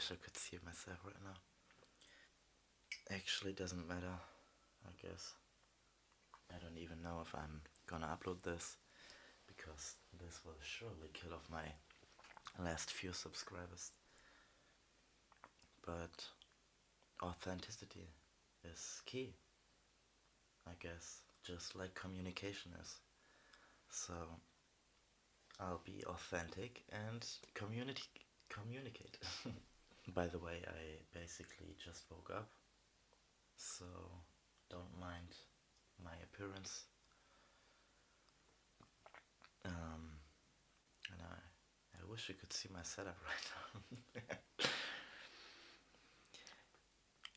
wish I could see myself right now. Actually doesn't matter, I guess. I don't even know if I'm gonna upload this because this will surely kill off my last few subscribers. But authenticity is key, I guess, just like communication is. So I'll be authentic and community communicate. By the way, I basically just woke up, so don't mind my appearance. Um, and I, I wish you could see my setup right now.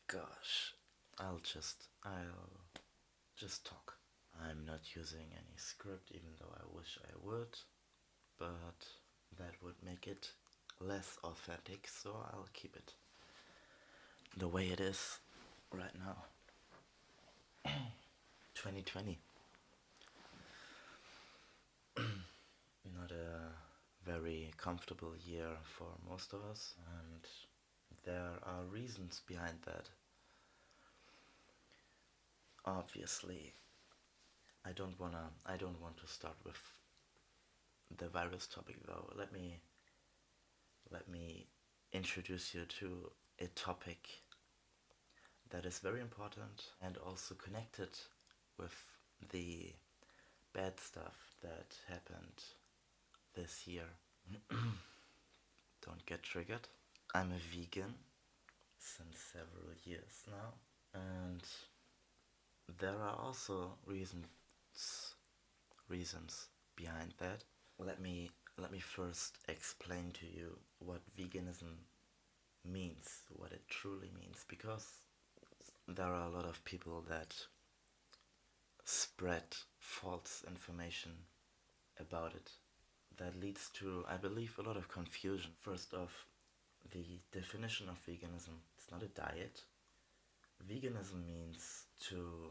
Gosh, I'll just, I'll just talk. I'm not using any script even though I wish I would, but that would make it less authentic, so I'll keep it the way it is right now. 2020. Not a very comfortable year for most of us, and there are reasons behind that. Obviously, I don't wanna. I don't want to start with the virus topic though. Let me. Let me introduce you to a topic that is very important and also connected with the bad stuff that happened this year. Don't get triggered. I'm a vegan since several years now, and there are also reasons reasons behind that. Let me let me first explain to you what veganism means, what it truly means, because there are a lot of people that spread false information about it that leads to, I believe, a lot of confusion. First off, the definition of veganism it's not a diet. Veganism means to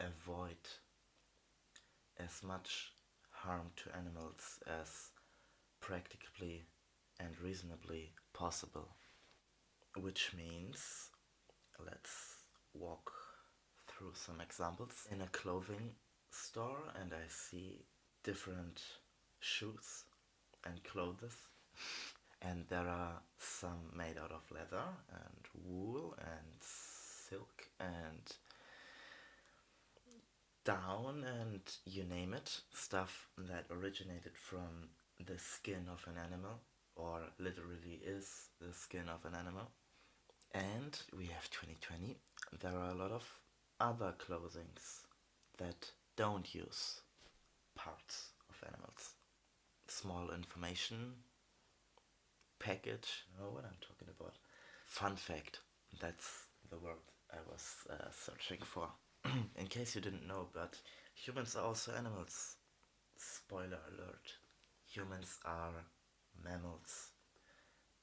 avoid as much harm to animals as practically and reasonably possible. Which means, let's walk through some examples. In a clothing store and I see different shoes and clothes and there are some made out of leather and wool and silk and down and you name it stuff that originated from the skin of an animal or literally is the skin of an animal and we have 2020 there are a lot of other clothings that don't use parts of animals. Small information package, know what I'm talking about. Fun fact, that's the word I was uh, searching for. In case you didn't know, but humans are also animals. Spoiler alert. Humans are mammals.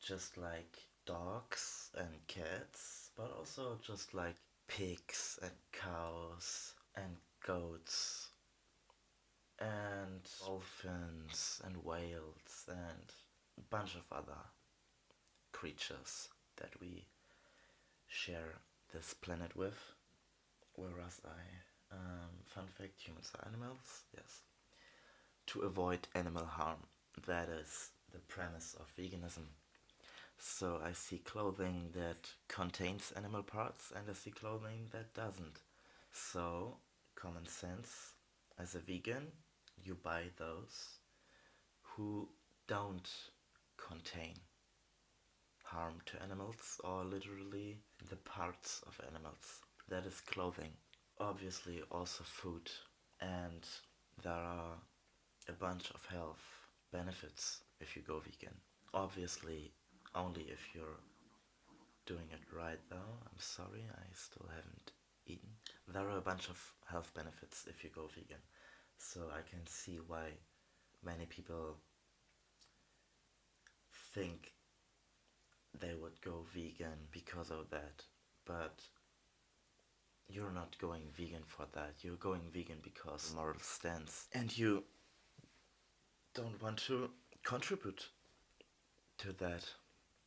Just like dogs and cats, but also just like pigs and cows and goats and dolphins and whales and a bunch of other creatures that we share this planet with. Whereas I, um, fun fact, humans are animals, yes. To avoid animal harm, that is the premise of veganism. So I see clothing that contains animal parts and I see clothing that doesn't. So, common sense, as a vegan, you buy those who don't contain harm to animals or literally the parts of animals. That is clothing. Obviously also food and there are a bunch of health benefits if you go vegan. Obviously only if you're doing it right though. I'm sorry, I still haven't eaten. There are a bunch of health benefits if you go vegan. So I can see why many people think they would go vegan because of that. But you're not going vegan for that. You're going vegan because moral stance. And you don't want to contribute to that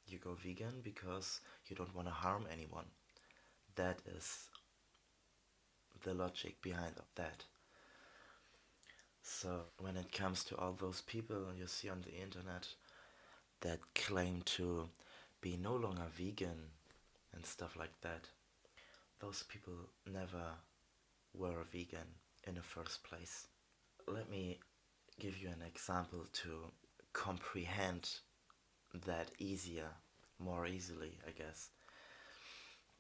You go vegan because you don't want to harm anyone. That is the logic behind that. So when it comes to all those people you see on the internet that claim to be no longer vegan and stuff like that, those people never were vegan in the first place. Let me give you an example to comprehend that easier, more easily, I guess.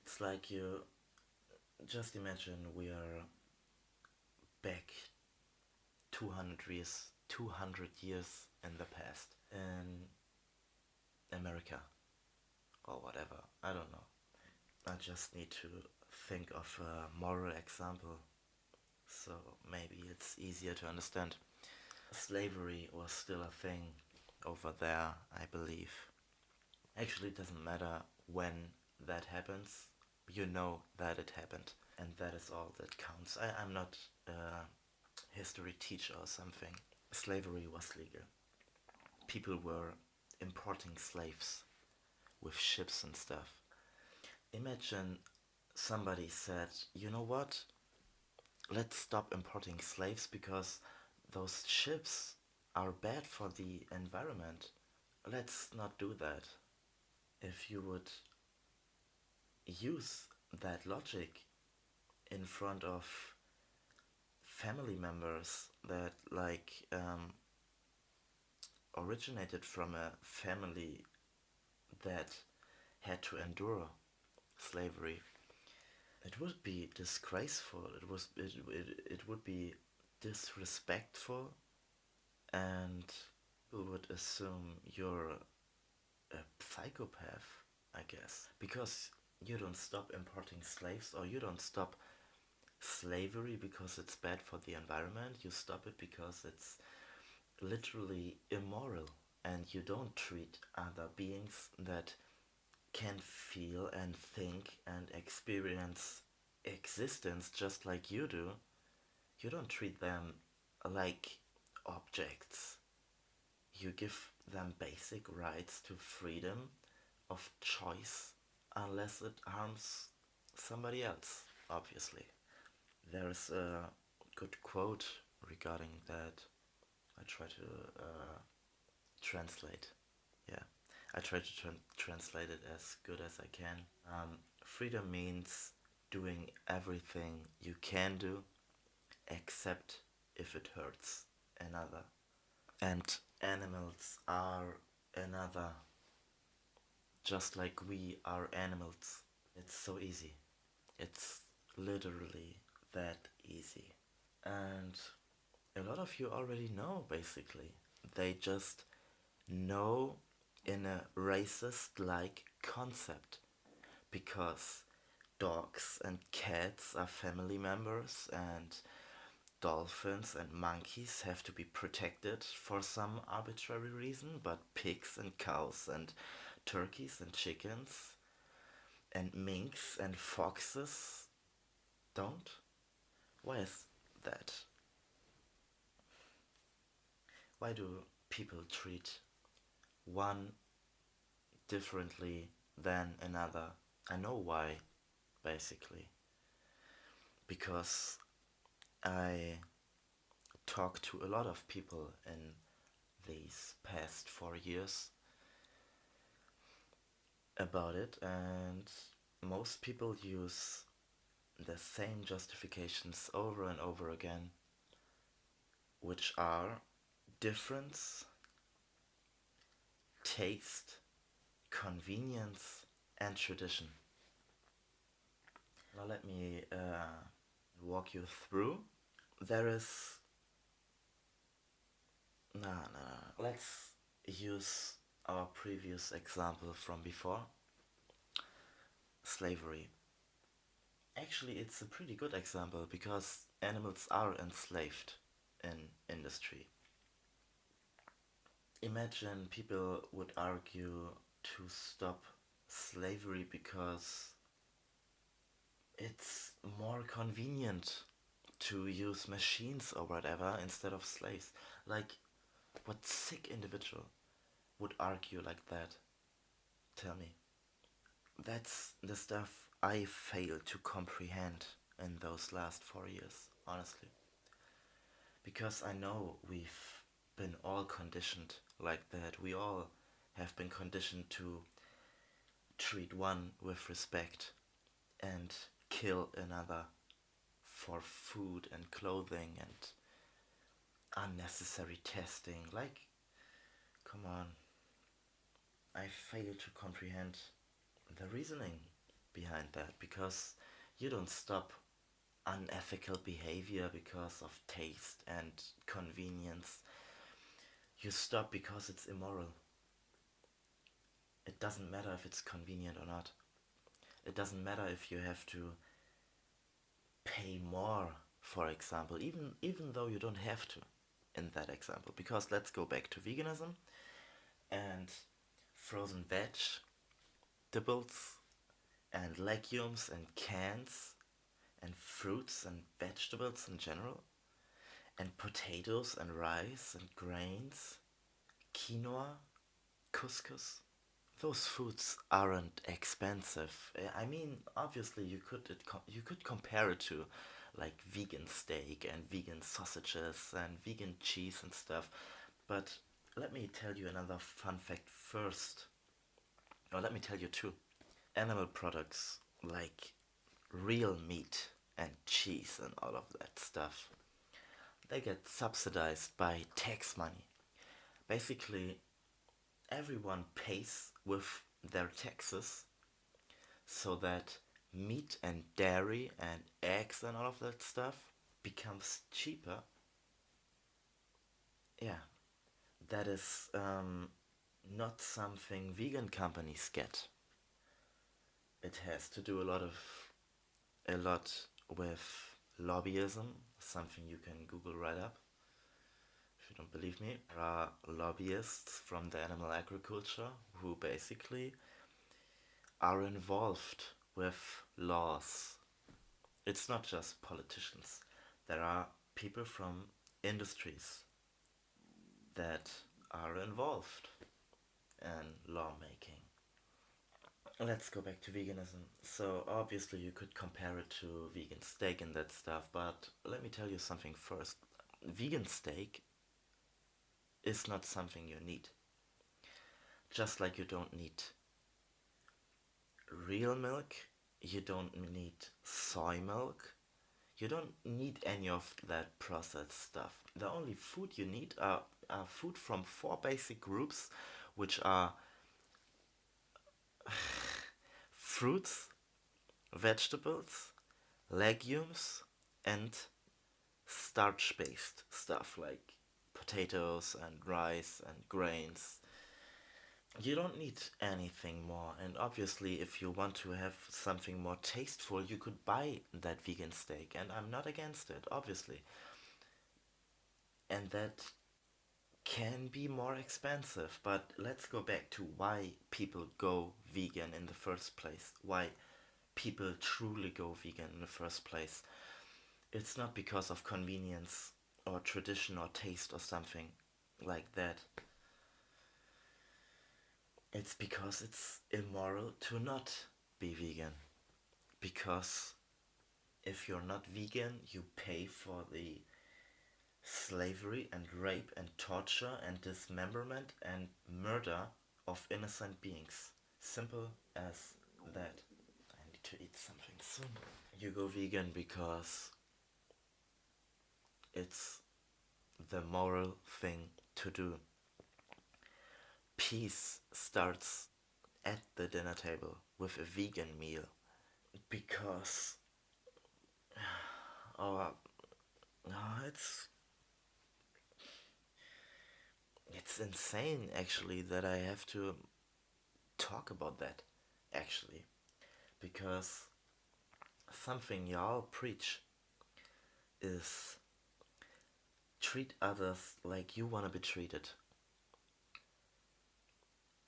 It's like you just imagine we are back 200 years 200 years in the past in America or whatever I don't know I just need to think of a moral example. So maybe it's easier to understand. Slavery was still a thing over there I believe. Actually it doesn't matter when that happens. You know that it happened and that is all that counts. I, I'm not a history teacher or something. Slavery was legal. People were importing slaves with ships and stuff. Imagine somebody said you know what? Let's stop importing slaves because those ships are bad for the environment. Let's not do that. If you would use that logic in front of family members that like um, originated from a family that had to endure slavery it would be disgraceful. It was it, it, it would be disrespectful and people would assume you're a psychopath I guess. Because you don't stop importing slaves or you don't stop slavery because it's bad for the environment. You stop it because it's literally immoral and you don't treat other beings that can feel and think and experience existence just like you do you don't treat them like objects you give them basic rights to freedom of choice unless it harms somebody else, obviously. There's a good quote regarding that. I try to uh, translate. Yeah, I try to tra translate it as good as I can. Um, freedom means doing everything you can do except if it hurts another. And animals are another just like we are animals. It's so easy. It's literally that easy. And a lot of you already know, basically. They just know in a racist-like concept. Because dogs and cats are family members and dolphins and monkeys have to be protected for some arbitrary reason, but pigs and cows and turkeys and chickens and minks and foxes don't? Why is that? Why do people treat one differently than another? I know why, basically. Because I talked to a lot of people in these past four years about it and most people use the same justifications over and over again which are difference, taste, convenience and tradition. Now let me uh, walk you through. There is... No, no, no. Let's use our previous example from before slavery actually it's a pretty good example because animals are enslaved in industry imagine people would argue to stop slavery because it's more convenient to use machines or whatever instead of slaves like what sick individual would argue like that. Tell me. That's the stuff I failed to comprehend in those last four years, honestly. Because I know we've been all conditioned like that. We all have been conditioned to treat one with respect and kill another for food and clothing and unnecessary testing. Like, come on. I fail to comprehend the reasoning behind that because you don't stop unethical behavior because of taste and convenience. You stop because it's immoral. It doesn't matter if it's convenient or not. It doesn't matter if you have to pay more, for example, even even though you don't have to in that example. Because let's go back to veganism and frozen veg, vegetables and legumes and cans and fruits and vegetables in general and potatoes and rice and grains, quinoa, couscous. Those foods aren't expensive. Eh, I mean, obviously you could you could compare it to like vegan steak and vegan sausages and vegan cheese and stuff. But let me tell you another fun fact first. Or let me tell you two. Animal products like real meat and cheese and all of that stuff, they get subsidized by tax money. Basically, everyone pays with their taxes so that meat and dairy and eggs and all of that stuff becomes cheaper. Yeah, that is um, not something vegan companies get. It has to do a lot of a lot with lobbyism, something you can Google right up. If you don't believe me, there are lobbyists from the animal agriculture who basically are involved with laws. It's not just politicians. There are people from industries that are involved in lawmaking. Let's go back to veganism. So, obviously, you could compare it to vegan steak and that stuff, but let me tell you something first. Vegan steak is not something you need. Just like you don't need real milk, you don't need soy milk, you don't need any of that processed stuff. The only food you need are, are food from four basic groups, which are fruits, vegetables, legumes, and starch based stuff like potatoes and rice and grains. You don't need anything more and obviously if you want to have something more tasteful you could buy that vegan steak and i'm not against it obviously. And that can be more expensive but let's go back to why people go vegan in the first place why people truly go vegan in the first place it's not because of convenience or tradition or taste or something like that it's because it's immoral to not be vegan. Because if you're not vegan, you pay for the slavery and rape and torture and dismemberment and murder of innocent beings. Simple as that. I need to eat something soon. You go vegan because it's the moral thing to do peace starts at the dinner table with a vegan meal because oh, oh it's it's insane actually that I have to talk about that actually because something y'all preach is treat others like you want to be treated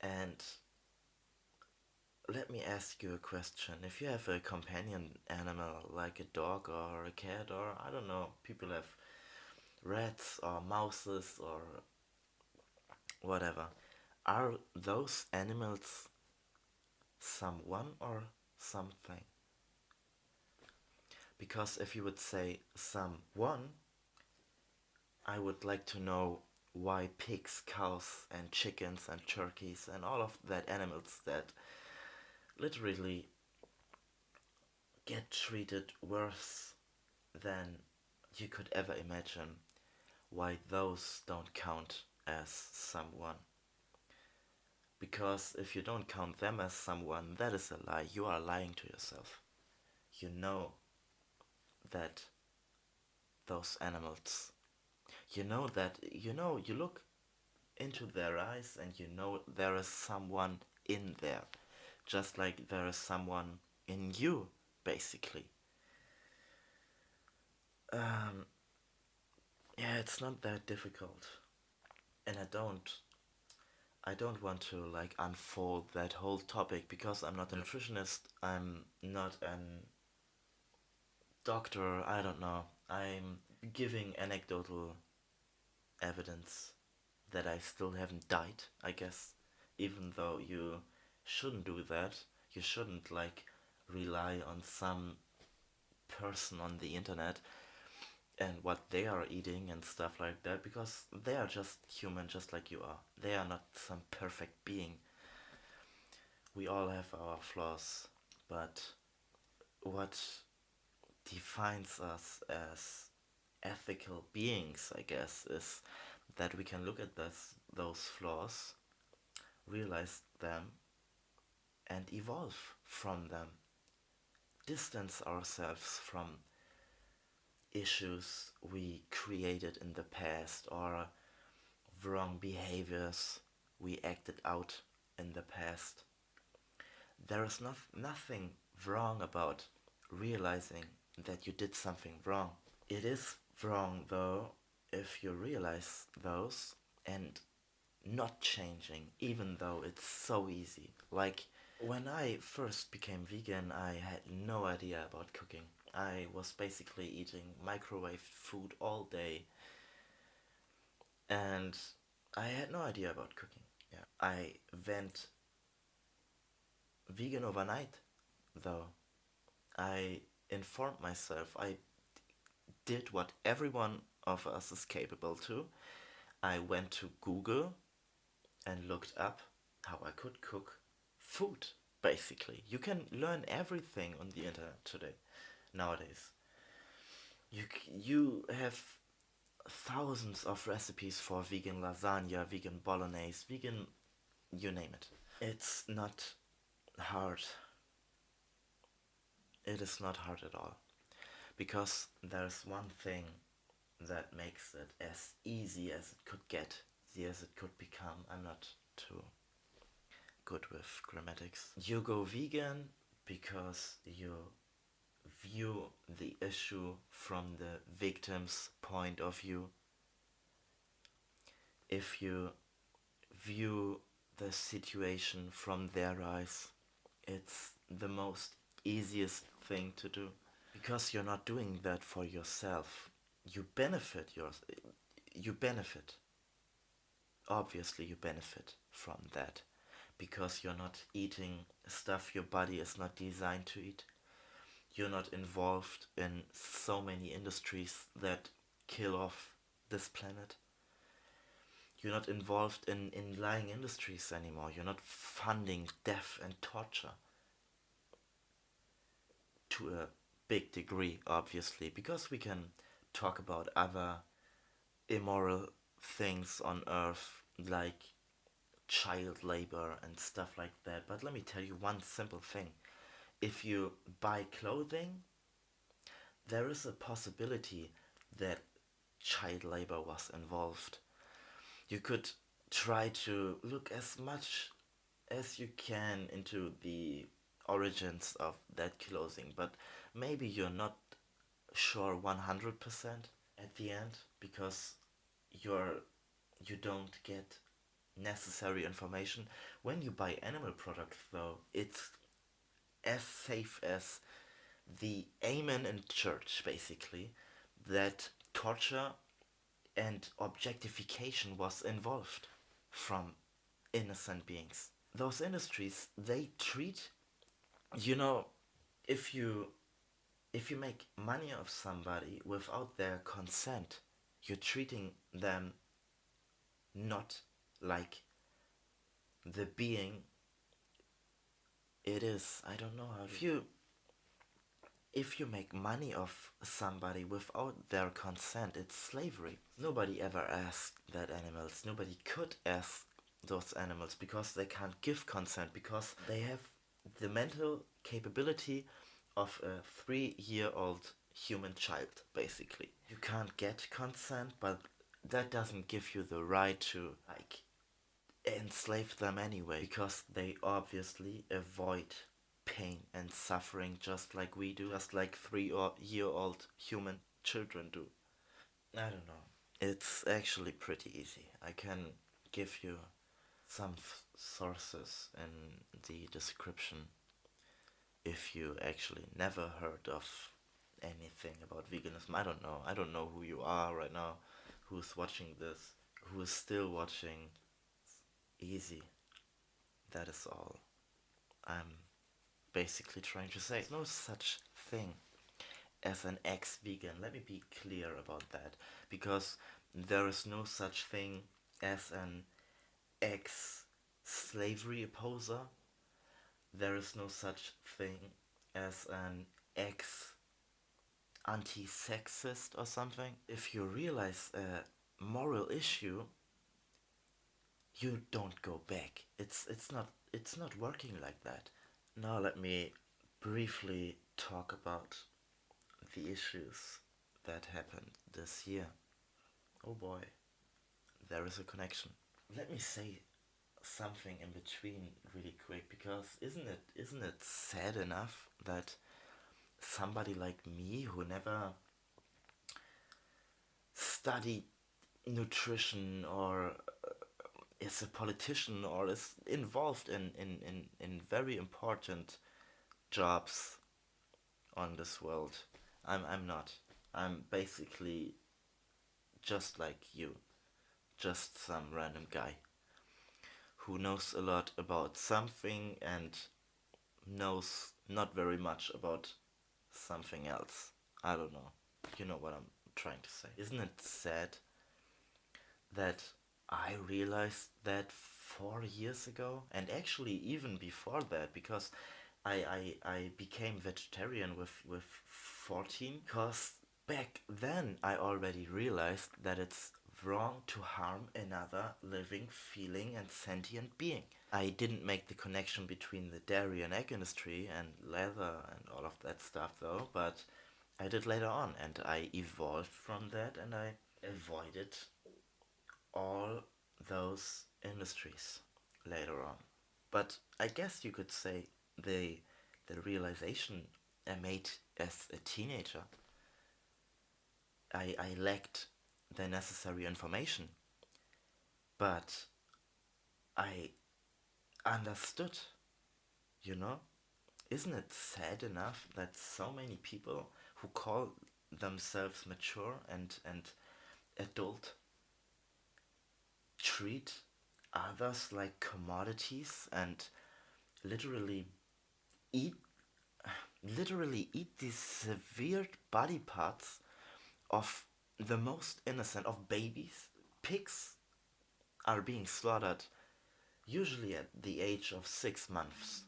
and let me ask you a question. If you have a companion animal like a dog or a cat or I don't know, people have rats or mouses or whatever. Are those animals someone or something? Because if you would say someone, I would like to know why pigs, cows, and chickens, and turkeys, and all of that animals that literally get treated worse than you could ever imagine, why those don't count as someone. Because if you don't count them as someone, that is a lie. You are lying to yourself. You know that those animals, you know that, you know, you look into their eyes and you know there is someone in there. Just like there is someone in you, basically. Um, yeah, it's not that difficult. And I don't I don't want to like unfold that whole topic because I'm not a nutritionist. I'm not an doctor. I don't know. I'm giving anecdotal evidence that I still haven't died, I guess. Even though you shouldn't do that. You shouldn't like rely on some person on the internet and what they are eating and stuff like that because they are just human just like you are. They are not some perfect being. We all have our flaws, but what defines us as ethical beings, I guess, is that we can look at this, those flaws, realize them, and evolve from them. Distance ourselves from issues we created in the past or wrong behaviors we acted out in the past. There is not, nothing wrong about realizing that you did something wrong. It is wrong though if you realize those and not changing even though it's so easy. Like when I first became vegan I had no idea about cooking. I was basically eating microwave food all day and I had no idea about cooking. Yeah. I went vegan overnight though. I informed myself. I did what everyone of us is capable to. I went to Google and looked up how I could cook food basically. You can learn everything on the internet today nowadays. You you have thousands of recipes for vegan lasagna, vegan bolognese, vegan you name it. It's not hard. It is not hard at all. Because there's one thing that makes it as easy as it could get, as it could become. I'm not too good with grammatics. You go vegan because you view the issue from the victim's point of view. If you view the situation from their eyes, it's the most easiest thing to do. Because you're not doing that for yourself. You benefit yours you benefit. Obviously you benefit from that. Because you're not eating stuff your body is not designed to eat you're not involved in so many industries that kill off this planet. You're not involved in, in lying industries anymore. You're not funding death and torture. To a big degree, obviously, because we can talk about other immoral things on earth like child labor and stuff like that. But let me tell you one simple thing if you buy clothing, there is a possibility that child labor was involved. You could try to look as much as you can into the origins of that clothing, but maybe you're not sure 100% at the end because you're you don't get necessary information when you buy animal products though it's as safe as the amen in church, basically, that torture and objectification was involved from innocent beings. those industries they treat you know if you if you make money of somebody without their consent you're treating them not like the being it is. I don't know how. If you if you make money of somebody without their consent it's slavery. Nobody ever asked that animals nobody could ask those animals because they can't give consent because they have the mental capability of a three year old human child basically. You can't get consent but that doesn't give you the right to like enslave them anyway because they obviously avoid pain and suffering just like we do just like three year old human children do. I don't know. It's actually pretty easy. I can give you some sources in the description if you actually never heard of anything about veganism. I don't know. I don't know who you are right now who's watching this who is still watching easy. That is all i'm basically trying to say. There's no such thing as an ex-vegan. Let me be clear about that because there is no such thing as an ex-slavery opposer. There is no such thing as an ex anti-sexist or something. If you realize a moral issue you don't go back. It's it's not it's not working like that. Now let me briefly talk about the issues that happened this year. Oh boy there is a connection. Let me say something in between really quick because isn't it isn't it sad enough that somebody like me who never studied nutrition or is a politician or is involved in, in, in, in very important jobs on this world. I'm I'm not. I'm basically just like you. Just some random guy who knows a lot about something and knows not very much about something else. I don't know. You know what I'm trying to say. Isn't it sad that I realized that four years ago and actually even before that because I, I, I became vegetarian with, with 14 because back then I already realized that it's wrong to harm another living, feeling, and sentient being. I didn't make the connection between the dairy and egg industry and leather and all of that stuff though, but I did later on and I evolved from that and I avoided all those industries later on. But I guess you could say the the realization I made as a teenager I, I lacked the necessary information. But I understood, you know? Isn't it sad enough that so many people who call themselves mature and, and adult treat others like commodities and literally eat literally eat these severed body parts of the most innocent of babies, pigs, are being slaughtered usually at the age of six months.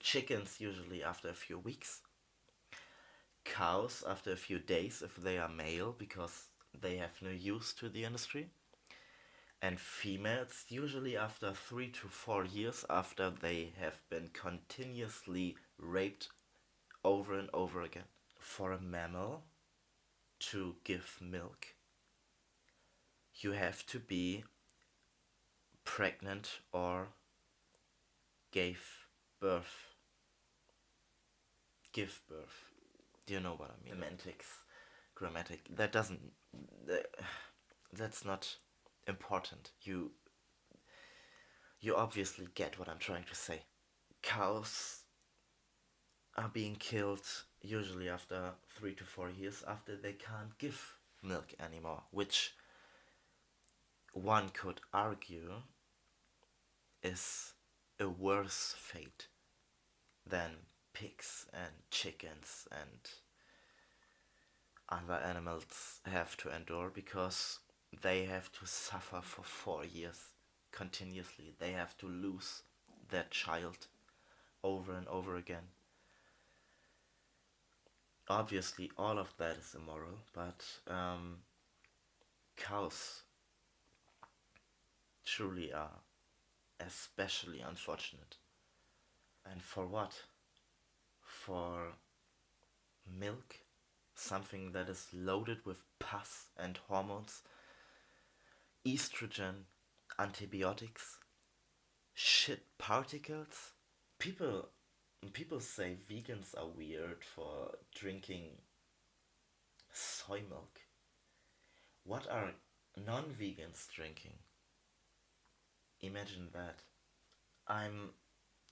Chickens usually after a few weeks. Cows after a few days if they are male because they have no use to the industry. And females usually after three to four years after they have been continuously raped over and over again. For a mammal, to give milk, you have to be pregnant or gave birth. Give birth. Do you know what I mean? Semantics, grammatic. That doesn't. That's not important. You. You obviously get what I'm trying to say. Cows are being killed usually after three to four years after they can't give milk anymore, which one could argue is a worse fate than pigs and chickens and other animals have to endure because they have to suffer for four years continuously. They have to lose their child over and over again. Obviously, all of that is immoral, but um, cows truly are especially unfortunate. And for what? For milk? Something that is loaded with pus and hormones, estrogen, antibiotics, shit particles? People people say vegans are weird for drinking soy milk. What are non-vegans drinking? Imagine that. I'm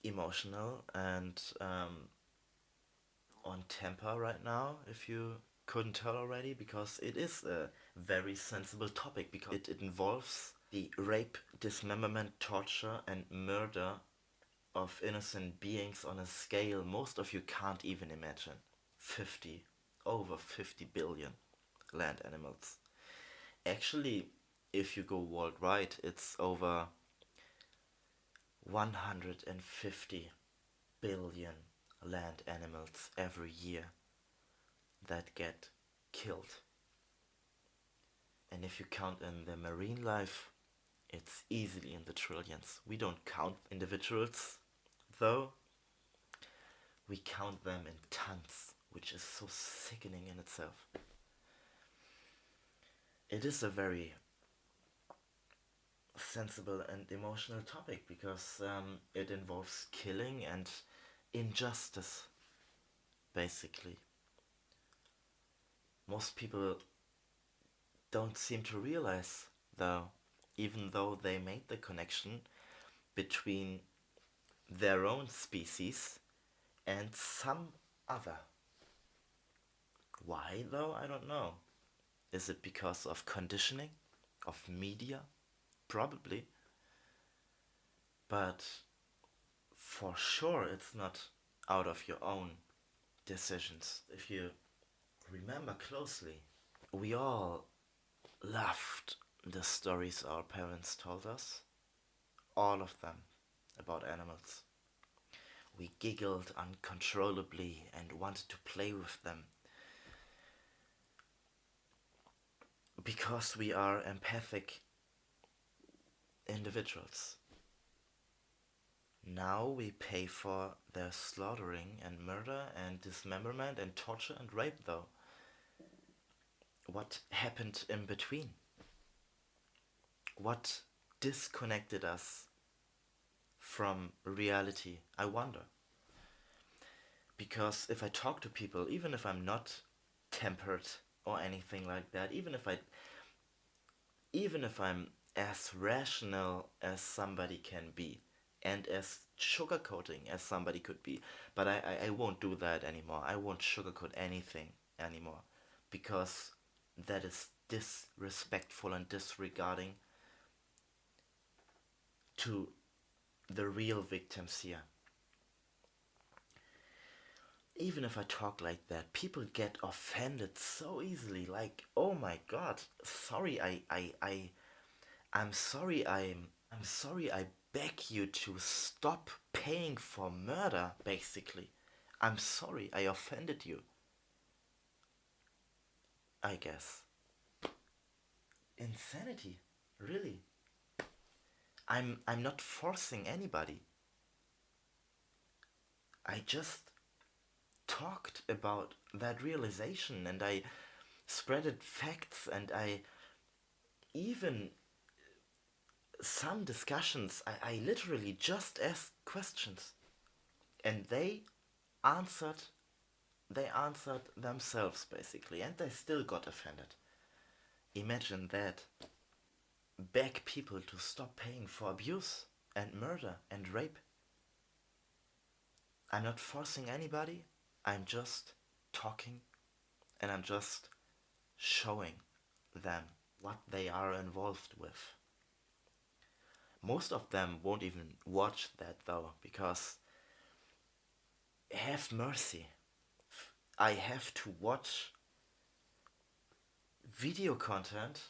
emotional and um, on temper right now, if you couldn't tell already, because it is a very sensible topic because it, it involves the rape, dismemberment, torture, and murder of innocent beings on a scale most of you can't even imagine. 50, over 50 billion land animals. Actually, if you go worldwide, it's over 150 billion land animals every year that get killed. And if you count in the marine life, it's easily in the trillions. We don't count individuals, though. We count them in tons, which is so sickening in itself. It is a very sensible and emotional topic because um, it involves killing and injustice, basically. Most people don't seem to realize, though, even though they made the connection between their own species and some other. Why, though, I don't know. Is it because of conditioning, of media? Probably. But for sure it's not out of your own decisions. If you remember closely, we all loved the stories our parents told us. All of them about animals. We giggled uncontrollably and wanted to play with them. Because we are empathic individuals. Now we pay for their slaughtering and murder and dismemberment and torture and rape though. What happened in between? What disconnected us from reality? I wonder. Because if I talk to people, even if I'm not tempered or anything like that, even if I even if I'm as rational as somebody can be and as sugarcoating as somebody could be. But I, I, I won't do that anymore. I won't sugarcoat anything anymore because that is disrespectful and disregarding to the real victims here. Even if I talk like that, people get offended so easily. Like, oh my god, sorry, I, I, I, I'm sorry I'm I'm sorry I beg you to stop paying for murder, basically. I'm sorry I offended you. I guess. Insanity, really. I'm I'm not forcing anybody. I just talked about that realization and I spreaded facts and I even some discussions, I, I literally just asked questions. And they answered, they answered themselves basically, and they still got offended. Imagine that. Beg people to stop paying for abuse and murder and rape. I'm not forcing anybody, I'm just talking and I'm just showing them what they are involved with. most of them won't even watch that though, because have mercy. I have to watch video content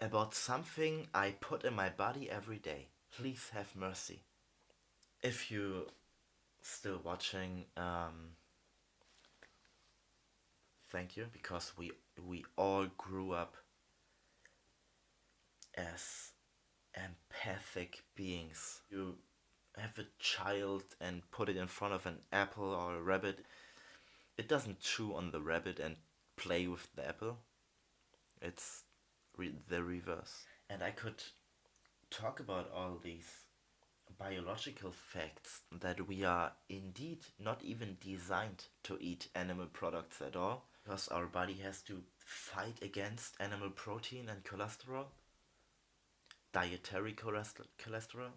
about something I put in my body every day. Please have mercy. If you still watching, um, thank you because we we all grew up as empathic beings. You have a child and put it in front of an apple or a rabbit. It doesn't chew on the rabbit and play with the apple. It's re the reverse. And I could talk about all these biological facts that we are indeed not even designed to eat animal products at all because our body has to fight against animal protein and cholesterol dietary cholesterol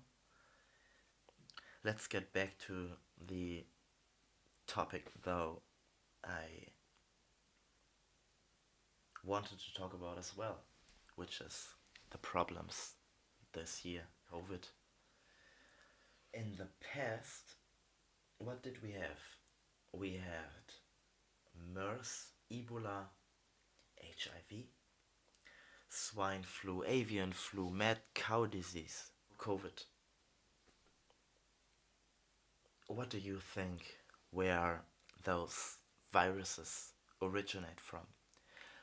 let's get back to the topic though I wanted to talk about as well which is the problems this year COVID in the past, what did we have? We had MERS, Ebola, HIV, swine flu, avian flu, mad cow disease, COVID. What do you think where those viruses originate from?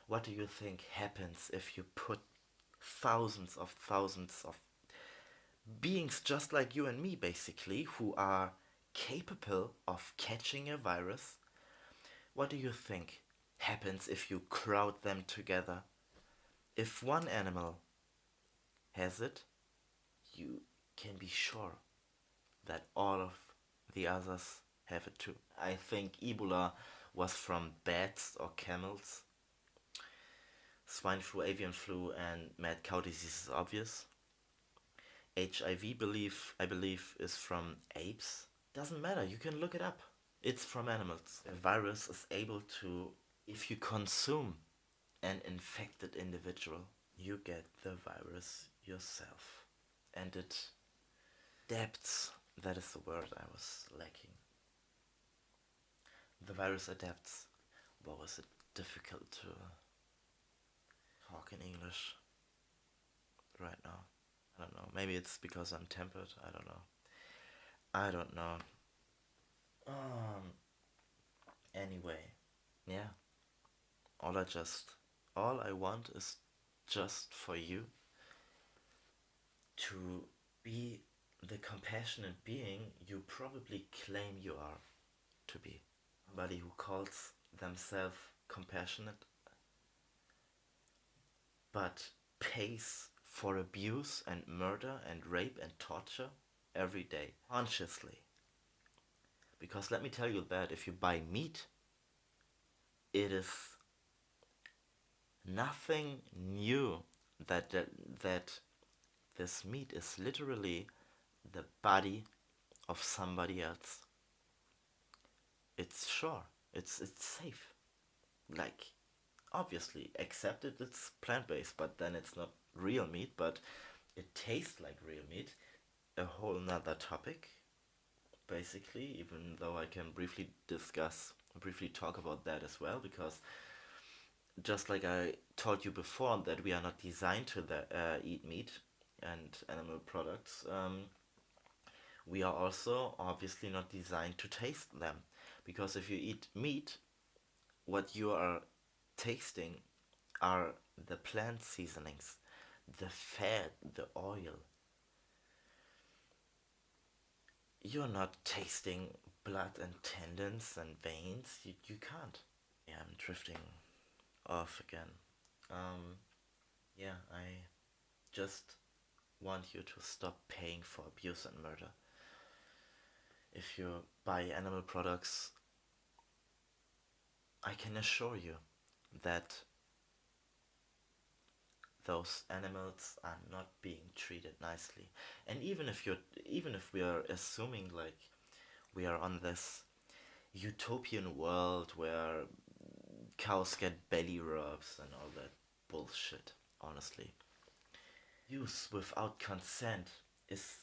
What do you think happens if you put thousands of thousands of beings just like you and me basically who are capable of catching a virus? What do you think happens if you crowd them together? If one animal has it you can be sure that all of the others have it too. I think ebola was from bats or camels swine flu avian flu and mad cow disease is obvious HIV belief, I believe, is from apes. Doesn't matter, you can look it up. It's from animals. A virus is able to, if you consume an infected individual, you get the virus yourself. And it adapts. That is the word I was lacking. The virus adapts. What was it difficult to talk in English right now? I don't know. Maybe it's because I'm tempered. I don't know. I don't know. Um. Anyway, yeah. All I just, all I want is just for you to be the compassionate being you probably claim you are to be. Somebody who calls themselves compassionate but pays for abuse and murder and rape and torture every day, consciously. Because let me tell you that if you buy meat, it is nothing new that, that, that this meat is literally the body of somebody else. It's sure, it's, it's safe. Like, obviously, accepted it's plant-based, but then it's not real meat, but it tastes like real meat. A whole nother topic, basically, even though I can briefly discuss, briefly talk about that as well, because just like I told you before that we are not designed to the, uh, eat meat and animal products, um, we are also obviously not designed to taste them. Because if you eat meat, what you are tasting are the plant seasonings the fat, the oil. You're not tasting blood and tendons and veins. You, you can't. Yeah, I'm drifting off again. Um, yeah, I just want you to stop paying for abuse and murder. If you buy animal products, I can assure you that those animals are not being treated nicely. And even if you're even if we are assuming like we are on this utopian world where cows get belly rubs and all that bullshit honestly use without consent is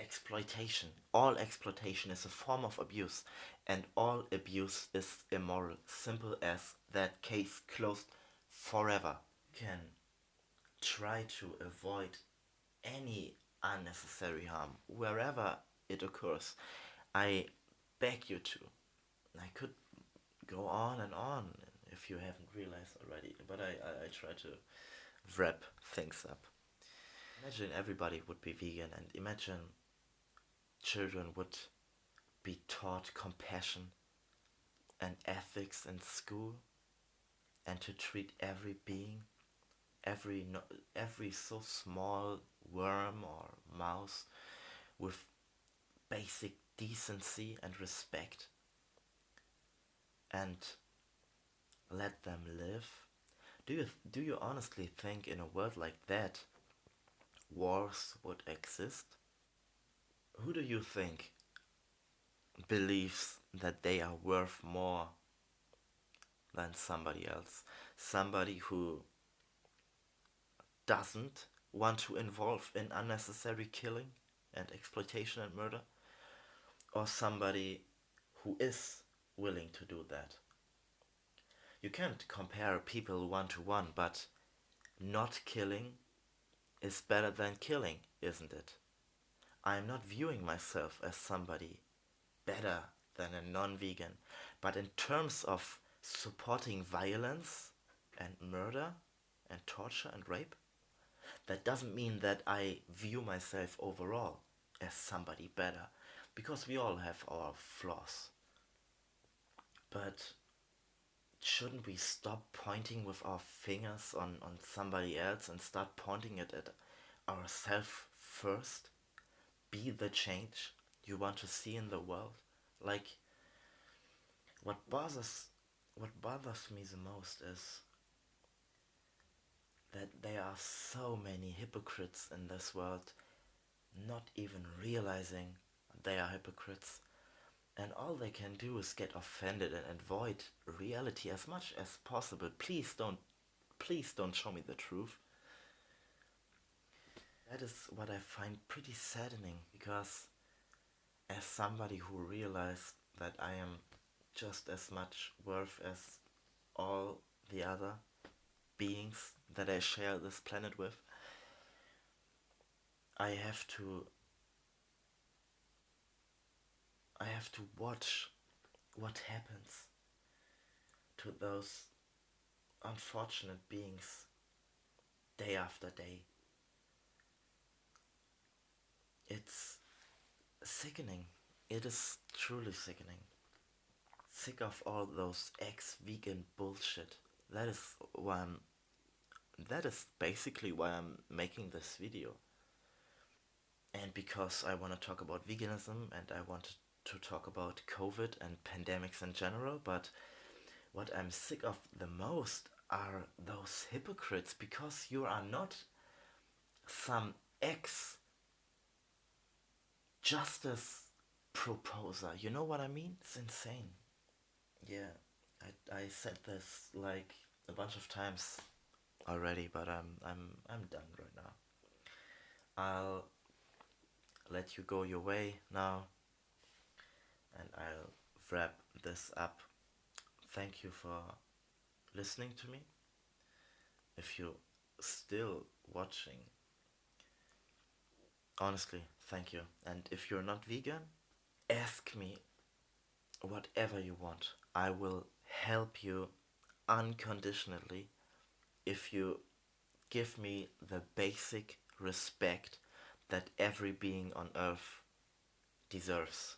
exploitation. All exploitation is a form of abuse, and all abuse is immoral. Simple as that case closed forever. Can try to avoid any unnecessary harm wherever it occurs. I beg you to. I could go on and on if you haven't realized already, but I, I, I try to wrap things up. Imagine everybody would be vegan and imagine children would be taught compassion and ethics in school and to treat every being every every so small worm or mouse with basic decency and respect and let them live. Do you do you honestly think in a world like that wars would exist who do you think believes that they are worth more than somebody else somebody who doesn't want to involve in unnecessary killing and exploitation and murder, or somebody who is willing to do that. You can't compare people one to one, but not killing is better than killing, isn't it? I'm not viewing myself as somebody better than a non vegan, but in terms of supporting violence and murder and torture and rape, that doesn't mean that I view myself overall as somebody better, because we all have our flaws. But shouldn't we stop pointing with our fingers on, on somebody else and start pointing it at ourselves first? Be the change you want to see in the world? Like, what bothers, what bothers me the most is that there are so many hypocrites in this world not even realizing they are hypocrites. And all they can do is get offended and avoid reality as much as possible. Please don't please don't show me the truth that is what i find pretty saddening because as somebody who realized that i am just as much worth as all the other beings that I share this planet with, I have to I have to watch what happens to those unfortunate beings day after day. It's sickening. It is truly sickening. Sick of all those ex-vegan bullshit. That is why I'm that is basically why I'm making this video. And because I want to talk about veganism and I want to talk about COVID and pandemics in general, but what I'm sick of the most are those hypocrites because you are not some ex justice proposer. You know what I mean? It's insane. Yeah, I, I said this like a bunch of times already, but I'm I'm I'm done right now. I'll let you go your way now and I'll wrap this up. Thank you for listening to me. If you're still watching, honestly, thank you. And if you're not vegan, ask me whatever you want. I will help you unconditionally if you give me the basic respect that every being on earth deserves.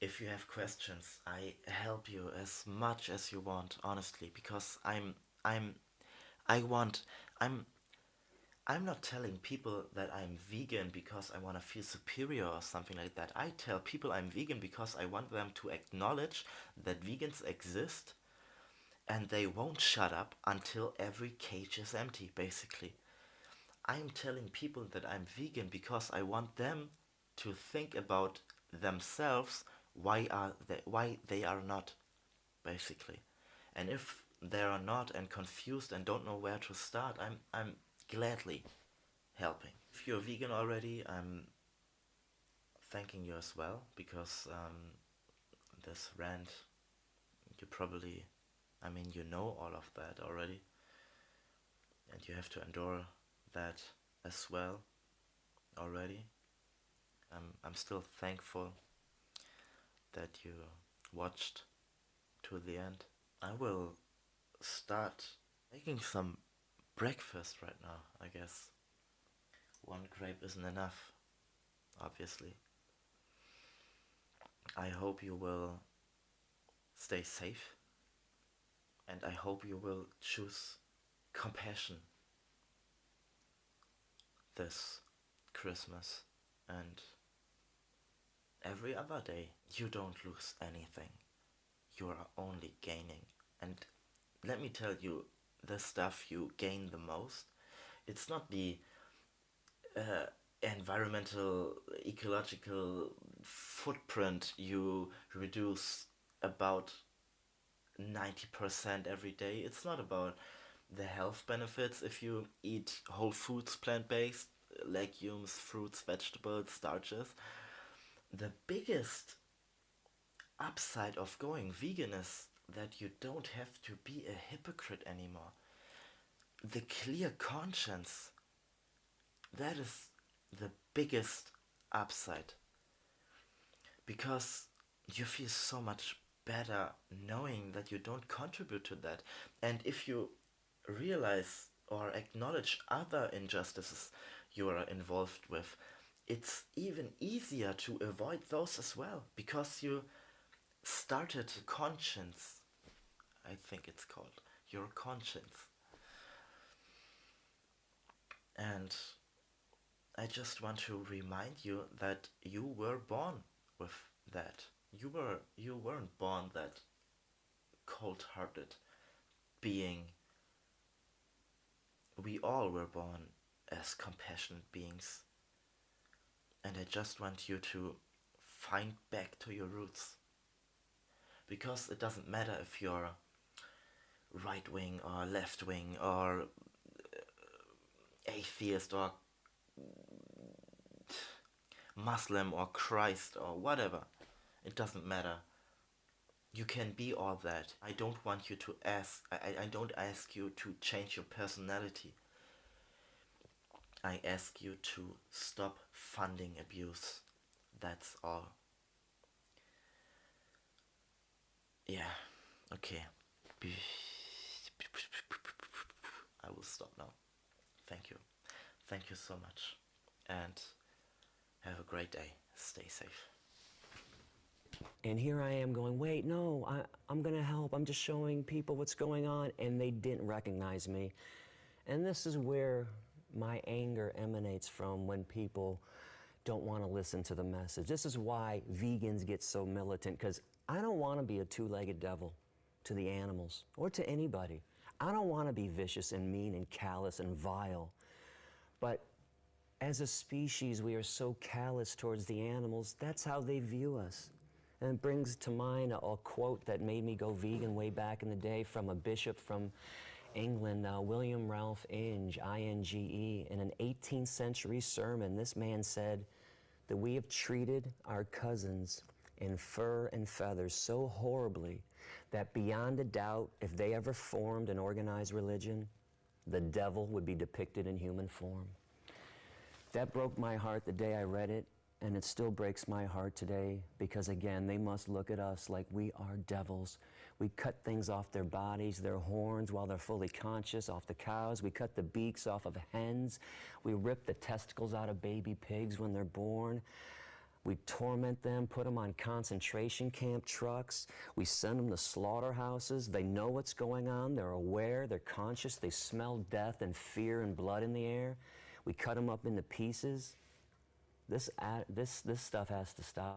If you have questions, I help you as much as you want, honestly, because I'm I'm I want I'm I'm not telling people that I'm vegan because I want to feel superior or something like that. I tell people I'm vegan because I want them to acknowledge that vegans exist and they won't shut up until every cage is empty, basically. I'm telling people that I'm vegan because I want them to think about themselves why are they why they are not basically and if they are not and confused and don't know where to start i'm i'm gladly helping. If you're vegan already, I'm thanking you as well because um, this rant, you probably, I mean, you know all of that already, and you have to endure that as well already. I'm, I'm still thankful that you watched to the end. I will start making some breakfast right now, I guess. One grape isn't enough, obviously. I hope you will stay safe and I hope you will choose compassion this Christmas and every other day you don't lose anything. You are only gaining. And let me tell you, the stuff you gain the most, it's not the uh, environmental, ecological footprint you reduce about 90% every day. It's not about the health benefits if you eat whole foods, plant based, legumes, fruits, vegetables, starches. The biggest upside of going vegan is that you don't have to be a hypocrite anymore. The clear conscience, that is the biggest upside. Because you feel so much better knowing that you don't contribute to that. And if you realize or acknowledge other injustices you are involved with, it's even easier to avoid those as well because you started conscience. I think it's called your conscience. And I just want to remind you that you were born with that. You were you weren't born that cold-hearted being. We all were born as compassionate beings. And I just want you to find back to your roots. Because it doesn't matter if you're right wing or left wing or uh, atheist or Muslim or Christ or whatever. It doesn't matter. You can be all that. I don't want you to ask, I, I don't ask you to change your personality. I ask you to stop funding abuse. That's all. Yeah, okay. I will stop now. Thank you. Thank you so much. And have a great day. Stay safe. And here I am going, wait, no, I, I'm going to help. I'm just showing people what's going on. And they didn't recognize me. And this is where my anger emanates from when people don't want to listen to the message. This is why vegans get so militant, because I don't want to be a two legged devil to the animals or to anybody. I don't want to be vicious and mean and callous and vile. But as a species, we are so callous towards the animals, that's how they view us. And it brings to mind a, a quote that made me go vegan way back in the day from a bishop from England, uh, William Ralph Inge, I-N-G-E, in an 18th century sermon, this man said that we have treated our cousins in fur and feathers so horribly that beyond a doubt, if they ever formed an organized religion, the devil would be depicted in human form. That broke my heart the day I read it, and it still breaks my heart today because, again, they must look at us like we are devils. We cut things off their bodies, their horns while they're fully conscious, off the cows. We cut the beaks off of hens. We rip the testicles out of baby pigs when they're born. We torment them, put them on concentration camp trucks. We send them to slaughterhouses. They know what's going on. They're aware. They're conscious. They smell death and fear and blood in the air. We cut them up into pieces. This, this, this stuff has to stop.